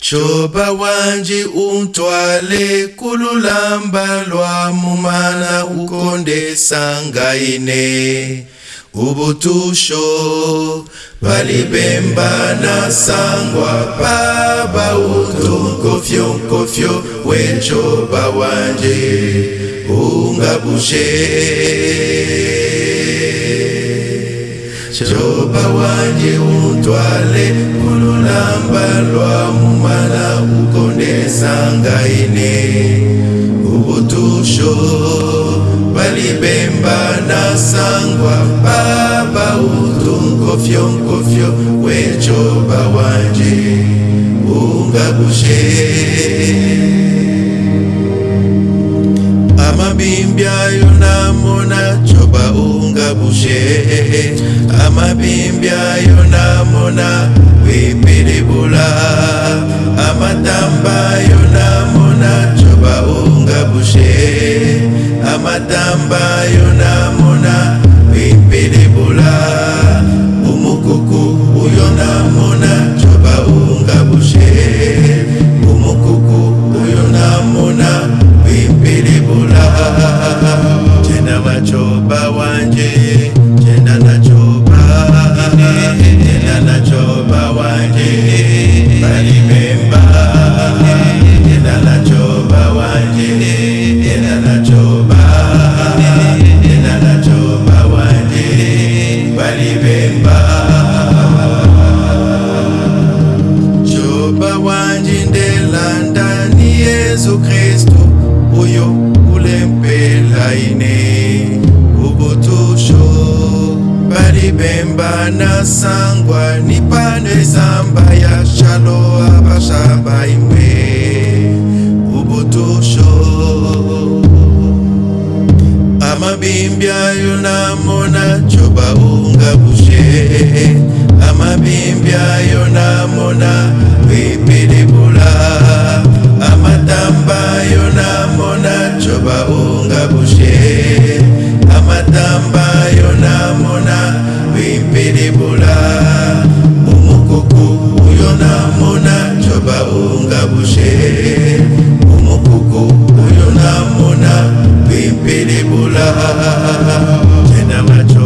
tshoba wanje untwale kululamba lwamu mana ukondesa ngaine ubutusho balibemba na sangwa baba utunkofyo nkofyo wetshoba wanje ungabushe choba wanje untwale ululamba lwamumala ukondesangaine ubutusho balibemba nasangwa baba utunkofyonkofyo wechoba wanje ungabushe bimbya yona mona wipilibula amatamba yona mona choba ungabushe amatamba yona kristu uyo ulempela ine ubutusho balibemba nasangwa nipane zamba yashalo abashamba imwe ubutusho amabimbi ayo namona coba ungabushe Tena macho